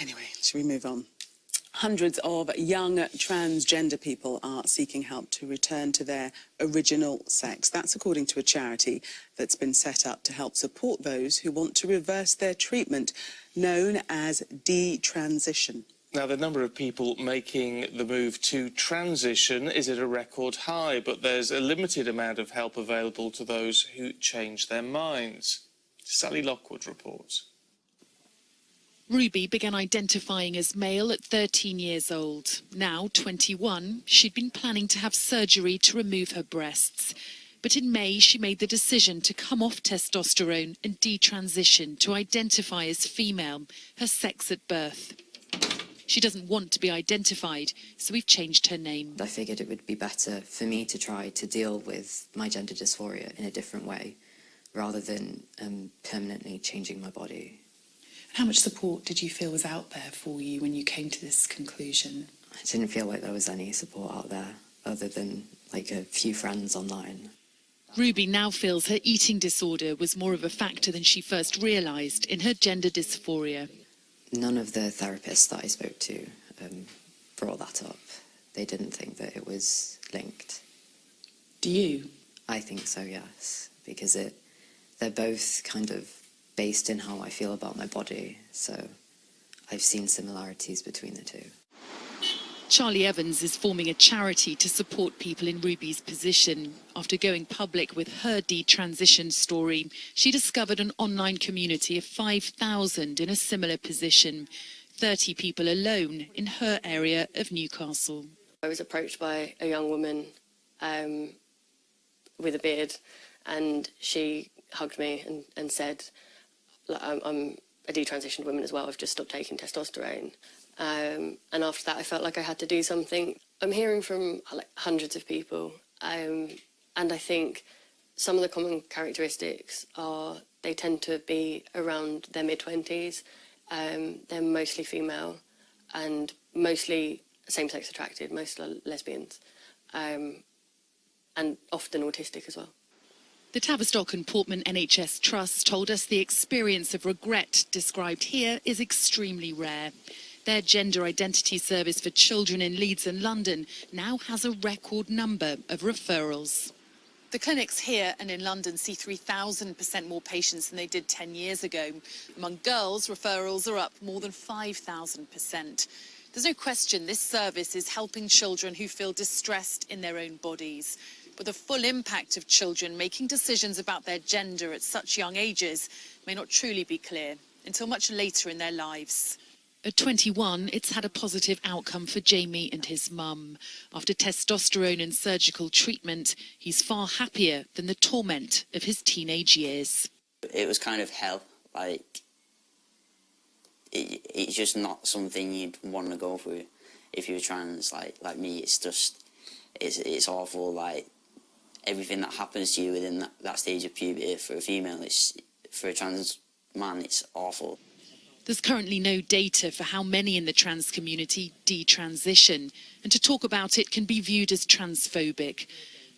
Anyway, should we move on? Hundreds of young transgender people are seeking help to return to their original sex. That's according to a charity that's been set up to help support those who want to reverse their treatment, known as detransition. Now, the number of people making the move to transition is at a record high, but there's a limited amount of help available to those who change their minds. Sally Lockwood reports. Ruby began identifying as male at 13 years old. Now 21, she'd been planning to have surgery to remove her breasts. But in May, she made the decision to come off testosterone and detransition to identify as female, her sex at birth. She doesn't want to be identified, so we've changed her name. I figured it would be better for me to try to deal with my gender dysphoria in a different way, rather than um, permanently changing my body. How much support did you feel was out there for you when you came to this conclusion? I didn't feel like there was any support out there other than like a few friends online. Ruby now feels her eating disorder was more of a factor than she first realised in her gender dysphoria. None of the therapists that I spoke to um, brought that up. They didn't think that it was linked. Do you? I think so, yes, because it they're both kind of based in how I feel about my body, so I've seen similarities between the two. Charlie Evans is forming a charity to support people in Ruby's position. After going public with her detransition story, she discovered an online community of 5,000 in a similar position, 30 people alone in her area of Newcastle. I was approached by a young woman um, with a beard and she hugged me and, and said, I'm, I'm a detransitioned woman as well, I've just stopped taking testosterone. Um, and after that, I felt like I had to do something. I'm hearing from like hundreds of people, um, and I think some of the common characteristics are they tend to be around their mid 20s. Um, they're mostly female and mostly same-sex attracted, most lesbians, um, and often autistic as well. The Tavistock and Portman NHS Trust told us the experience of regret described here is extremely rare. Their gender identity service for children in Leeds and London now has a record number of referrals. The clinics here and in London see 3,000% more patients than they did 10 years ago. Among girls, referrals are up more than 5,000%. There's no question this service is helping children who feel distressed in their own bodies. But the full impact of children making decisions about their gender at such young ages may not truly be clear until much later in their lives. At 21, it's had a positive outcome for Jamie and his mum. After testosterone and surgical treatment, he's far happier than the torment of his teenage years. It was kind of hell, like, it, it's just not something you'd want to go through if you were trans, like, like me, it's just, it's, it's awful, like, everything that happens to you within that, that stage of puberty for a female, it's, for a trans man, it's awful. There's currently no data for how many in the trans community detransition, and to talk about it can be viewed as transphobic.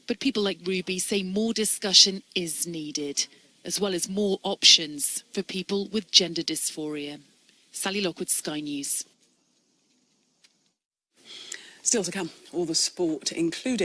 But people like Ruby say more discussion is needed, as well as more options for people with gender dysphoria. Sally Lockwood, Sky News. Still to come, all the sport, including